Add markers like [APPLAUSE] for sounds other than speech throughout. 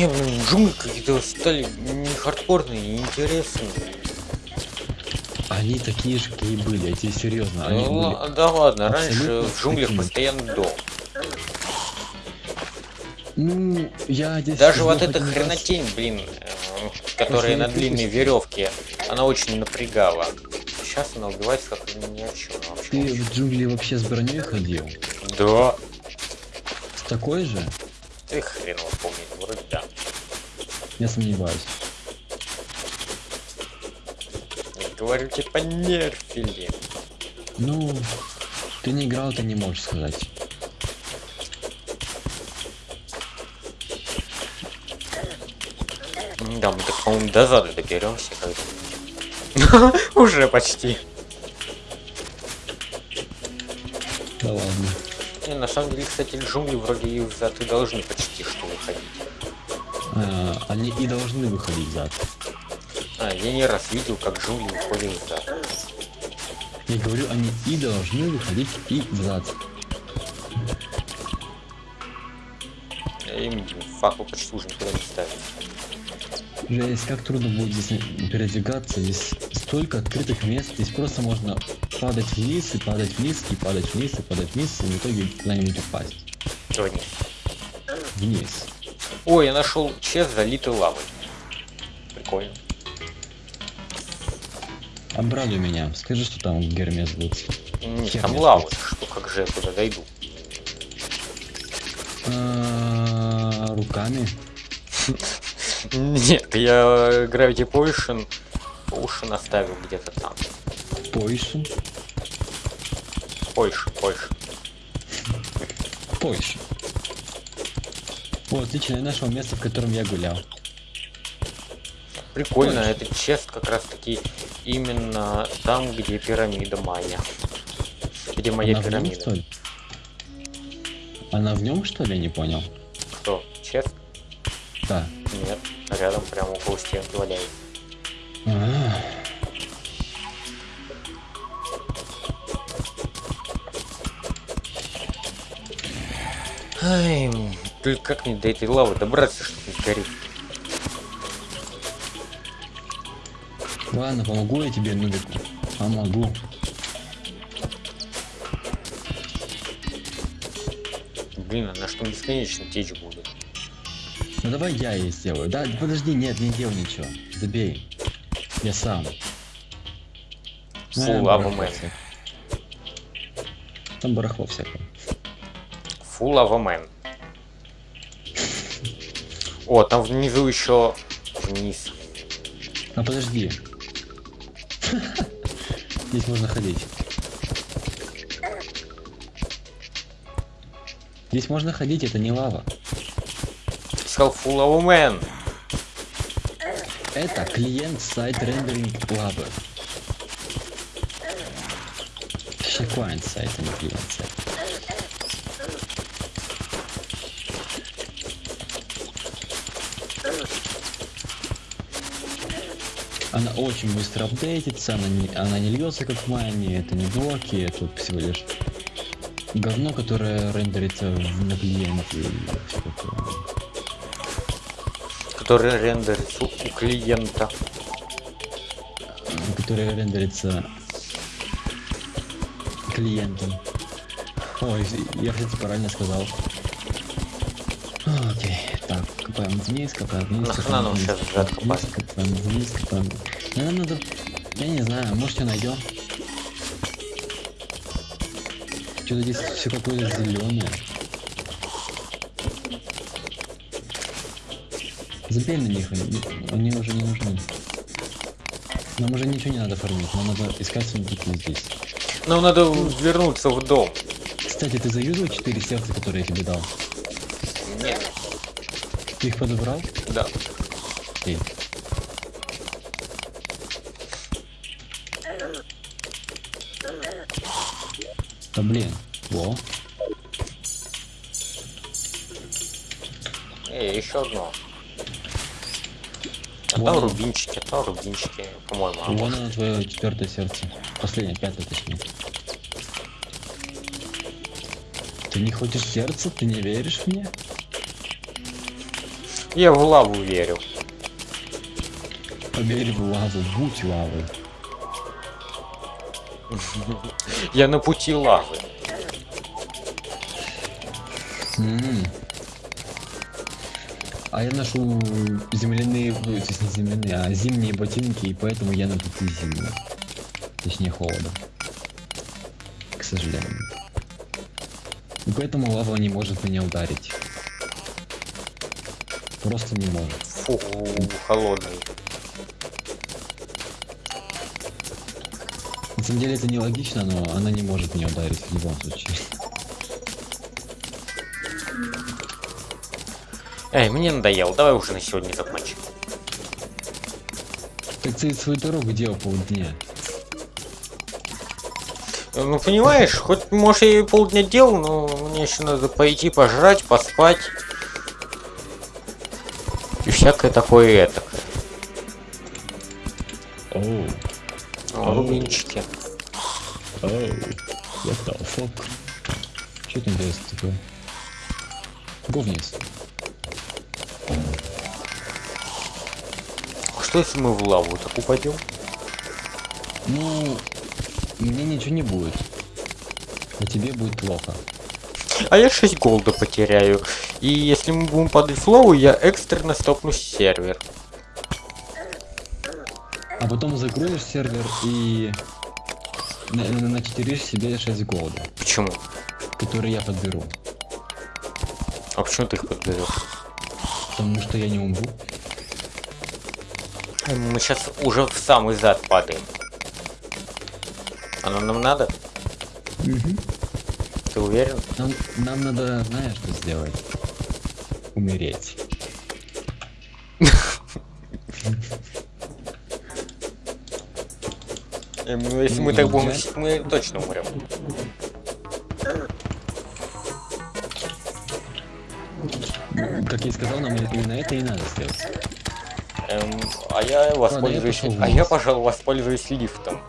Не, блин, джунгли какие-то стали не хардкорные, не интересные. Они такие же, какие были, я тебе серьезно. Они Ну, были... да ладно, раньше в джунглях такими. постоянно дом. Ну, я здесь... Даже вот эта хренотень, блин, которая на длинной веревке, она очень напрягала. Сейчас она убивается как ни о чем вообще. Ты в джунгли вообще с броней ходил? Да. С такой же? Ты хрен его помнит, вроде Я сомневаюсь. Говорю, типа нерфили. Ну, ты не играл, ты не можешь сказать. Да, мы так, по-моему, до зада доберемся. [LAUGHS] Уже почти. Да ладно. Не, на самом деле, кстати, джунгли вроде и взад и должны почти что выходить. Они и должны выходить зад. А, я не раз видел, как джунгли выходят взад. Я говорю, они и должны выходить и взад. Им факел почти уже никуда не ставить. Жесть, как трудно будет здесь передвигаться, здесь столько открытых мест, здесь просто можно падать вниз и падать вниз и падать вниз и падать вниз и в итоге куда-нибудь упасть. Чего нет? Вниз. Ой, я нашел чест залитый лавой. Прикольно. Обрадуй меня, скажи, что там Гермес будет. Нет, Хер там лава. Что, как же я туда дойду? А, Руками. Нет, я Gravity Potion, Potion оставил где-то там. Пойшин. Польша, Польша. Пойшин. О, отлично, я нашел место, в котором я гулял. Прикольно, Польша. этот чест как раз таки именно там, где пирамида Майя. Где моя Она в нем, пирамида. что ли? Она в нем, что ли, я не понял? Кто? Чест? Да. Нет. Рядом прямо около стенки валяется. А, Ай, только как мне до этой лавы добраться, чтобы не сгореть? Ладно, помогу я тебе, Нубику. Помогу. Блин, она что бесконечно течь будет. Ну давай я ей сделаю. Да, подожди, нет, не делай ничего. Забей. Я сам. Фу, лава мэн. Там барахло всякое. Фу, лава мэн. О, там внизу еще вниз. А подожди. Здесь можно ходить. Здесь можно ходить, это не лава. Сказал фу, лава мэн. Это клиент сайт рендеринг лабы. Клиент сайт, а не клиент сайт. Она очень быстро апдейтится, она не, она не льется как в майне, это не блоки, это всего лишь говно, которое рендерится в- на клиенте. Который рендерится у клиента. которая рендерится клиентом. Ой, я, кстати, правильно сказал. Окей, так, копаем вниз, копаем вниз, Нахрена нам вниз, щас копаем взад вниз, копать? копаем вниз, копаем Ну, Нам надо, я не знаю, может что найдем? Что-то здесь все какое-то зеленое. Забей на них, они, они уже не нужны. Нам уже ничего не надо фармить, нам надо искать сундуки здесь. Нам надо вернуться в дом. Кстати, ты заюзал 4 сердца, которые я тебе дал? Ты их подобрал? да. Окей. Да блин, во. Эй, еще одно. А там рубинчики, а там рубинчики, по-моему. Вон оно твое четвертое сердце. Последнее, пятое точнее. Ты не хочешь сердце? Ты не веришь мне? Я в лаву верю. Поверь в лаву, будь лавой. Я на пути лавы. А я ношу земляные, ну, то есть не земляные, а зимние ботинки, и поэтому я на пути зимы. Точнее холода. К сожалению. И поэтому лава не может меня ударить. Просто не может. Фу, холодный. На самом деле это нелогично, но она не может меня ударить в любом случае. Эй, мне надоело, давай уже на сегодня закончим. Так ты свою дорогу делал полдня. Ну понимаешь, хоть может я и полдня делал, но мне еще надо пойти пожрать, поспать. И всякое такое это. Оу, Рубинчики. оу, я стал фок. Что это интересно такое? Говнец. А что если мы в лаву так упадем? Ну, мне ничего не будет. А тебе будет плохо. А я 6 голда потеряю. И если мы будем падать в лаву, я экстренно стопну сервер. А потом закроешь сервер и на- на- начитеришь себе 6 голда, Почему? которые я подберу. А почему ты их подберешь? Потому что я не умру. Мы сейчас уже в самый зад падаем. Оно нам надо? Ты уверен? Нам, нам надо, знаешь, что сделать? Умереть. Э, ну, Если мы Ну, так будем, я- мстить, мы точно умрем. Как я и сказал, нам именно это и надо сделать. Эм, а я воспользуюсь. пошел а я, пожалуй, воспользуюсь лифтом.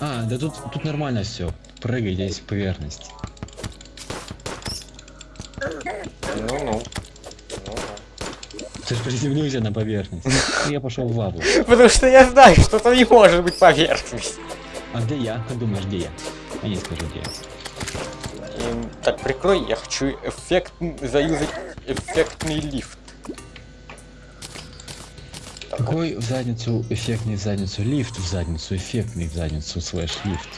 А, да тут, тут нормально все. Прыгай, здесь поверхность. Ну-ну. Ты же приземлился на поверхность. Я пошел в лаву. [LAUGHS] Потому что я знаю, что там не может быть поверхность. А где я? Как думаешь, где я? Я не скажу, где я. Эм, так, прикрой, я хочу эффект... заюзать эффектный лифт. Какой в задницу эффектный в задницу лифт в задницу эффектный в задницу слэш лифт?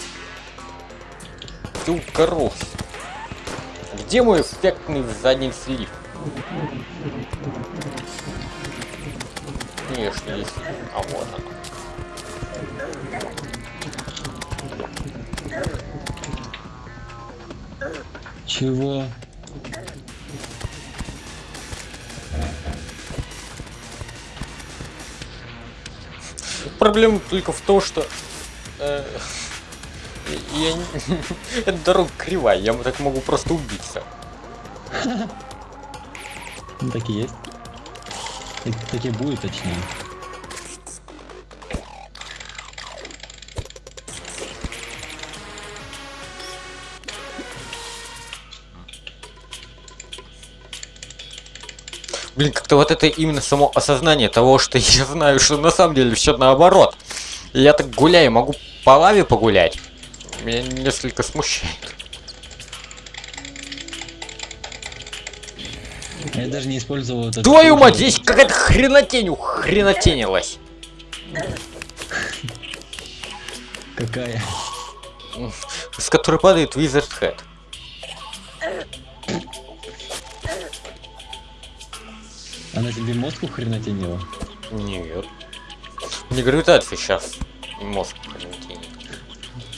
Ты укорос. Где мой эффектный в заднице лифт? Конечно, есть. А вот оно. Чего? Проблема только в том, что... э, я [LAUGHS] Эта дорога кривая, я так могу просто убиться. Ну так и есть. Так, так и будет точнее. Блин, как-то вот это именно само осознание того, что [LAUGHS] я знаю, что на самом деле все наоборот. Я так гуляю, могу по лаве погулять. Меня несколько смущает. Я даже не использовал этот... Твою мать, здесь какая-то хренотень ухренотенилась. Какая? С которой падает Wizard Head. Она тебе мозг ухренотенила? Нет. Не гравитация сейчас. Мозг хренотенит.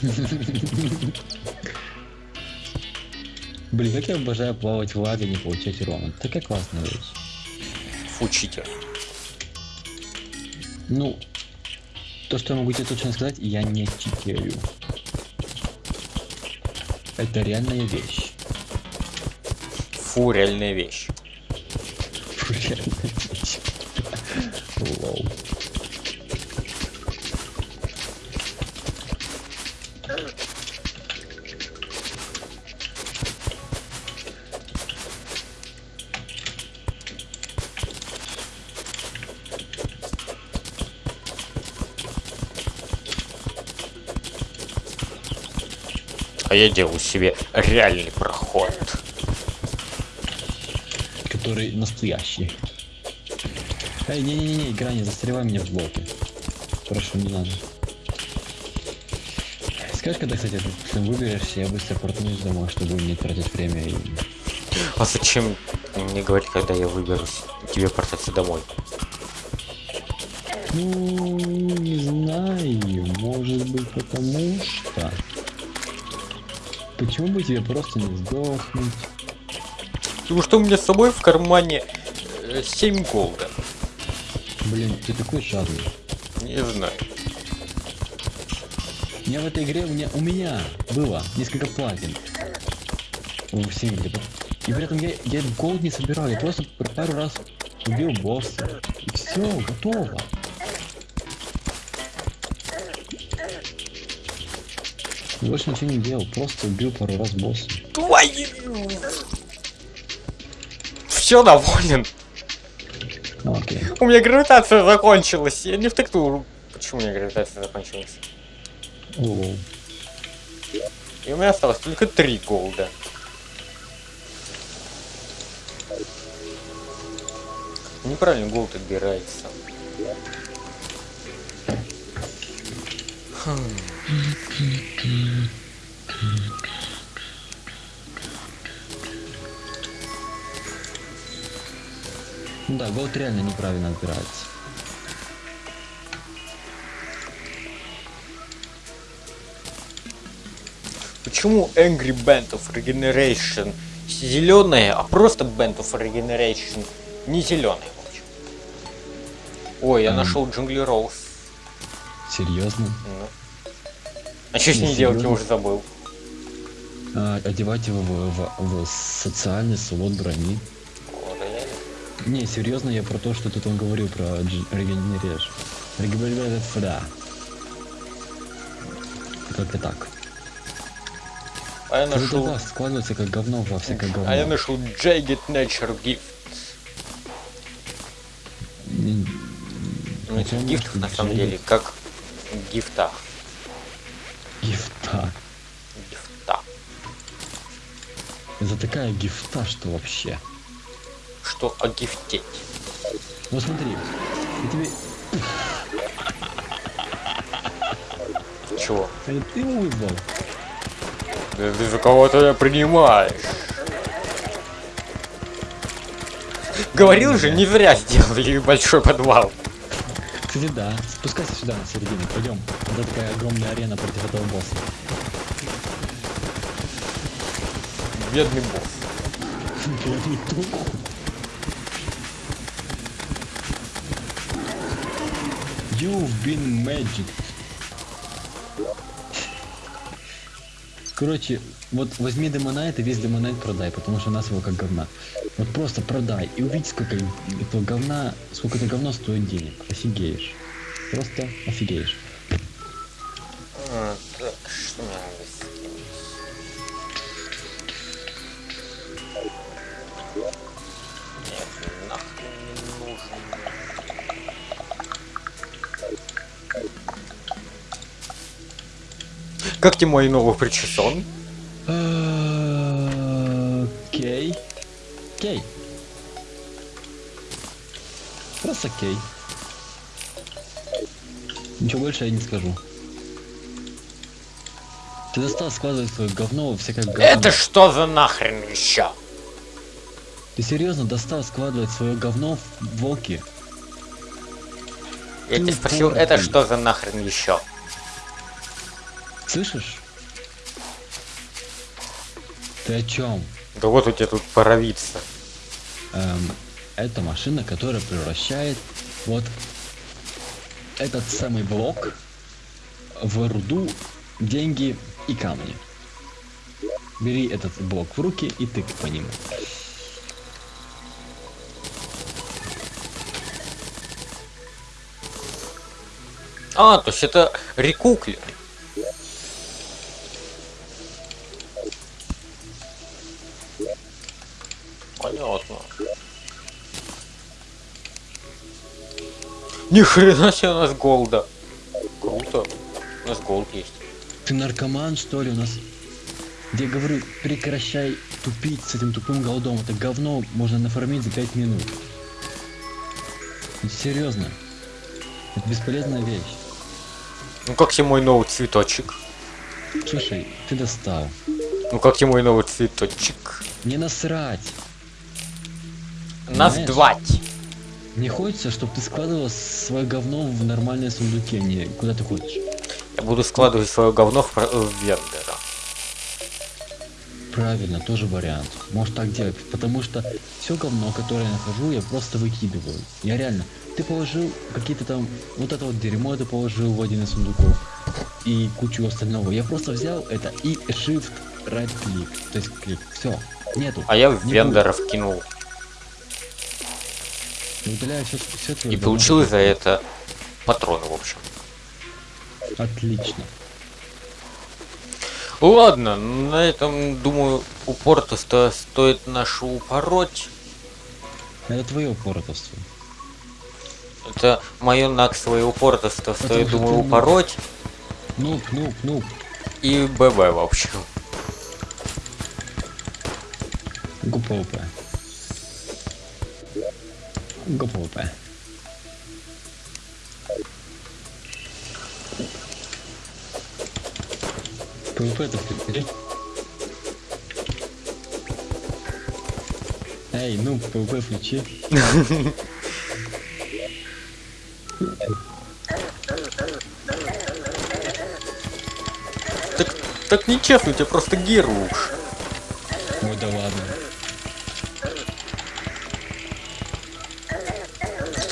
[LAUGHS] Блин, как я обожаю плавать в лаве и не получать урона. Такая классная вещь. Фу, читер. Ну, то, что я могу тебе точно сказать, я не читерю. Это реальная вещь. Фу, реальная вещь. Фу, реальная вещь. [LAUGHS] Лол. А я делаю себе реальный проход. Который настоящий. Эй, не-не-не, игра, не застревай меня в блоке. Прошу, не надо. Скажешь, когда, кстати, ты выберешься, я быстро портнусь домой, чтобы не тратить время и... А зачем мне говорить, когда я выберусь тебе портаться домой? Ну, не знаю, может быть потому что... Почему бы тебе просто не сдохнуть? Потому что у меня с собой в кармане э, 7 голда. Блин, ты такой жадный. Не знаю. У меня в этой игре, у меня, у меня было несколько платин. В сингле. И при этом я, я голд не собирал, я просто пару раз убил босса. И все, готово. Больше ничего не делал, просто убил пару раз босса. Твою! Все доволен. Ну, окей. У меня гравитация закончилась. Я не в тактуру. Почему у меня гравитация закончилась? И у меня осталось только 3 голда. Неправильно голд отбирается. Да, голд реально неправильно отбирается. Почему Angry Band of Regeneration зеленая, а просто Band of Regeneration не зеленая? Ой, я М. нашел Джунгли Роуз. Серьезно? Ну. А что с Не, ней делать, я уже забыл. А, одевать его в, в- в социальный слот брони. О, да я- Не, серьезно, я про то, что тут он говорил про регенереш. Регенереш, да. Как-то так. А я нашел. туда складывается как говно во всякое говно. А я нашел Jagged Nature Gift. Не- Ну, этих гифтов на самом деле как гифта. Гифта. Гифта. Это такая гифта, что вообще. Что огифтеть? Вот смотри, я тебе... Чего? Это ты его ты за кого-то я принимаешь. Говорил же, не зря сделали большой подвал. Кстати, да. Спускайся сюда, на середину. Пойдем. Это такая огромная арена против этого босса. Бедный босс. You've been magic. Короче, вот возьми демонайт и весь демонайт продай, потому что у нас его как говна. Вот просто продай и увидь, сколько этого говна, сколько это говно стоит денег. Офигеешь. Просто офигеешь. Как тебе мой новый причесон? Окей. Кей. Просто кей. Ничего больше я не скажу. Ты достал складывать свое говно во всякое говно. Это что за нахрен еще? Ты серьезно достал складывать свое говно в волки? Я тебя спросил, это что за нахрен еще? Слышишь? Ты о чем? Да вот у тебя тут паровица. Эм, это машина, которая превращает вот этот самый блок в руду, деньги и камни. Бери этот блок в руки и тык по нему. А, то есть это рекуклер. Понятно. Ни хрена себе у нас голда. Круто. У нас голд есть. Ты наркоман, что ли? У нас Я говорю, прекращай тупить с этим тупым голдом. Это говно можно нафармить за 5 минут. Серьезно. Это бесполезная вещь. Ну как тебе мой новый цветочек? Слушай, ты достал. Ну как тебе мой новый цветочек? Не насрать. Двать. Мне хочется, чтобы ты складывал свое говно в нормальные сундуки, а не куда ты хочешь. Я буду складывать свое говно в, в вендора. Правильно, тоже вариант. Может так делать, потому что все говно, которое я нахожу, я просто выкидываю. Я реально, ты положил какие-то там, вот это вот дерьмо ты положил в один из сундуков и кучу остального. Я просто взял это и shift right click, то есть клик, все, нету. А я в Не вендора вкинул. Удаляю все, все твое И говно. получил за это патроны, в общем. Отлично. Ладно, на этом, думаю, упорто стоит нашу упороть. Это твое упоротовство. Это мое наксовое упоротоство стоит, что думаю, ну, упороть. Ну, ну, ну, И ББ, в общем. ГПОП. ГПОП. ПВП это включи. Эй, ну, ПВП включи. Так, так нечестно, у тебя просто геруш. Ой, да ладно.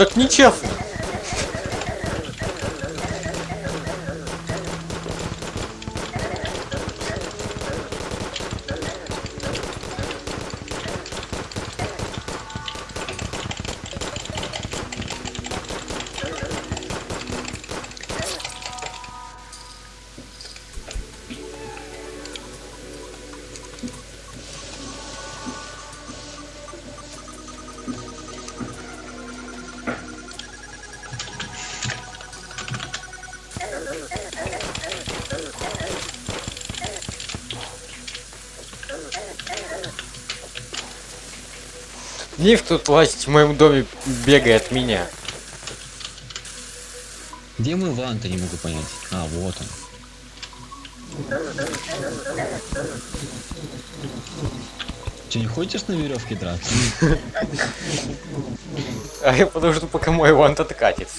Так нечестно. Ниф тут власть в моем доме бегает от меня. Где мой вант, я не могу понять. А, вот он. Че, не хочешь на веревке драться? [LAUGHS] А я подожду, пока мой вант откатится.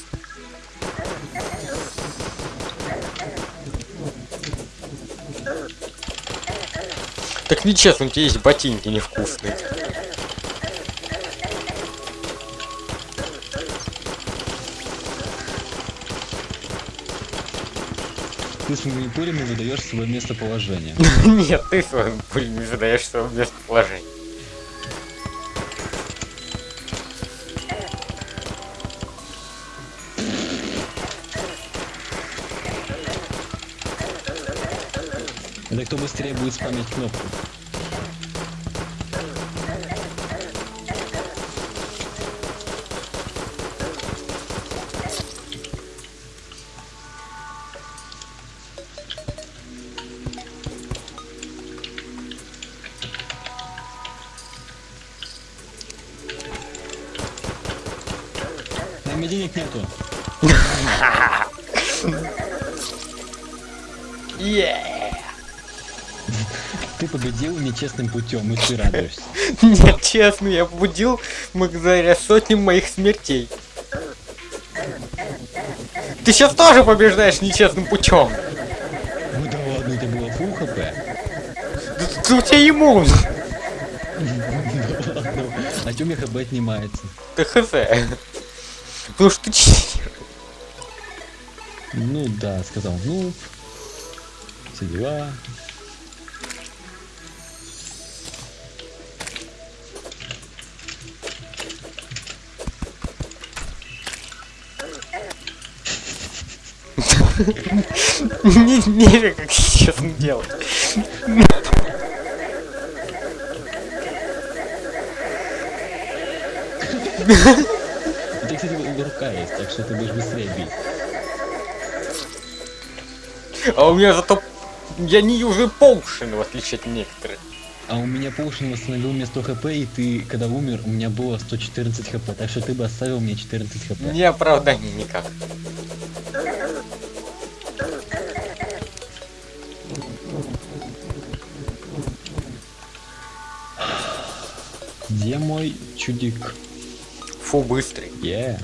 Так нечестно, у тебя есть ботинки невкусные. Ты своими пулями выдаешь свое местоположение. [LAUGHS] Нет, ты своим пулем задаешь свое местоположение. Это кто быстрее будет спамить кнопку. Ты победил нечестным путем, и ты радуешься. [LAUGHS] Нет, честно, я побудил благодаря сотням моих смертей. Ты сейчас тоже побеждаешь нечестным путем. Ну да ладно, это было фул хп. Да ты- у тебя иммун. [LAUGHS] А чё у меня хп отнимается? Ты хз. Потому что ты. Ну да, сказал, ну, все дела. Не, не как честно делать. У тебя, кстати, рука есть, так что ты будешь быстрее бить. А у меня зато Я не юзаю поушен, в отличие от некоторых. А у меня Поушен восстановил мне 100 хп, и ты, когда умер, у меня было 114 хп, так что ты бы оставил мне 14 хп. Не оправдание никак. Где мой чудик? Фу, быстрый. Е.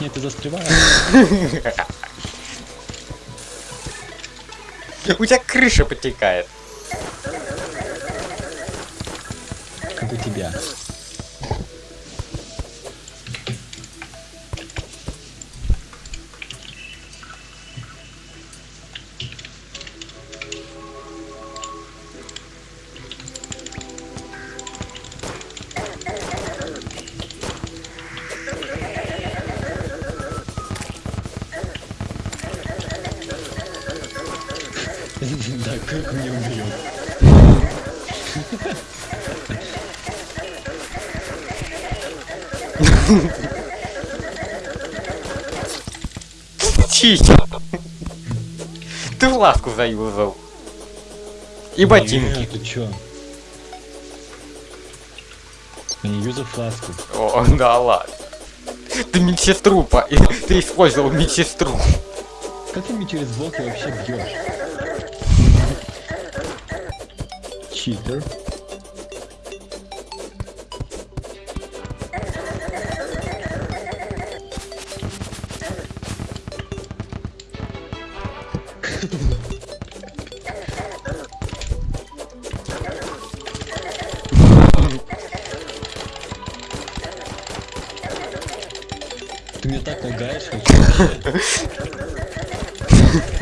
Нет, ты застреваешь. У тебя крыша потекает. Как у тебя. [LAUGHS] Да, как мне убьет. Чича. Ты ласку заюзал. И ботинки. Ты чё? Не юзал фласку. О, да ладно. Ты медсестру по... [LAUGHS] Ты использовал медсестру. Как ты мне через блоки вообще бьешь? Читер. Ты мне так лагаешь, вообще. [LAUGHS]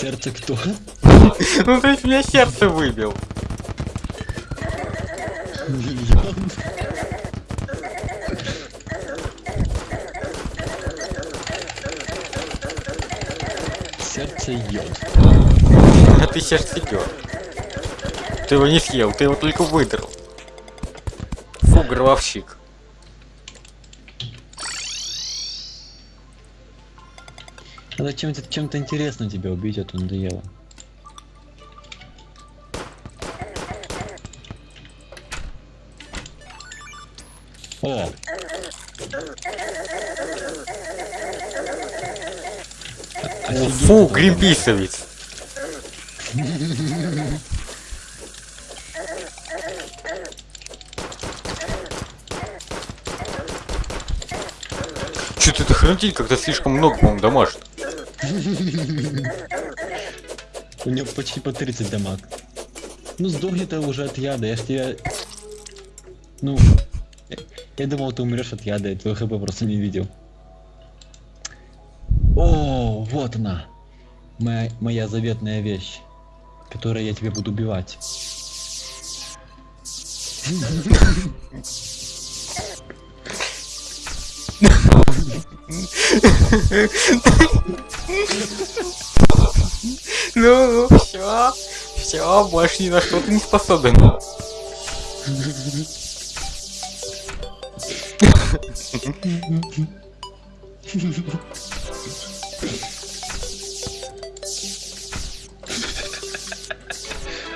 Сердце кто? Ну ты меня сердце выбил. Миллион. Сердце йод. А ты сердцедер. Ты его не съел, ты его только выдрал. Фу, гробовщик. Надо чем-то чем-то интересно тебя убить, а то надоело. О! Офигеть, Фу, гринписовец. Что-то это хранитель как-то слишком много, по-моему, дамажит. У него почти по 30 дамаг. Ну сдохни ты уже от яда, я ж тебя... Ну... Я, думал, ты умрешь от яда, я твой хп просто не видел. О, вот она. Моя, моя заветная вещь, которой я тебя буду убивать. Ну, все, все, больше ни на что ты не способен.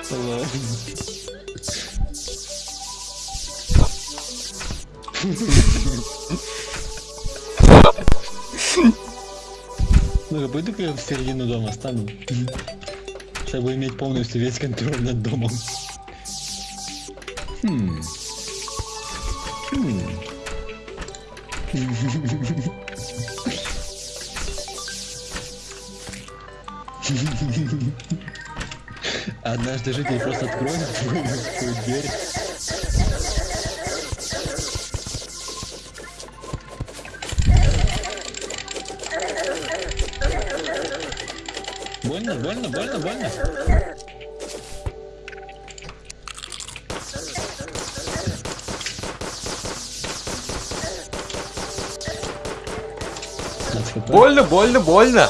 Hello. [LAUGHS] Ну, пойду-ка я в середину дома стану. Чтобы иметь полностью весь контроль над домом. Хм. Хм. Однажды житель просто откроет [LAUGHS] твою дверь. Больно, больно, больно, больно. Больно, больно, больно.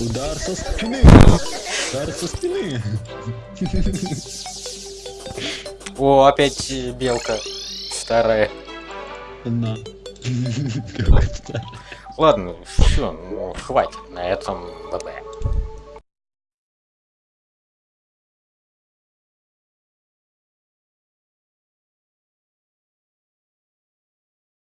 Удар со спины. Удар со спины. О, опять белка. Старая. На. Ладно, все, ну, хватит. На этом ББ.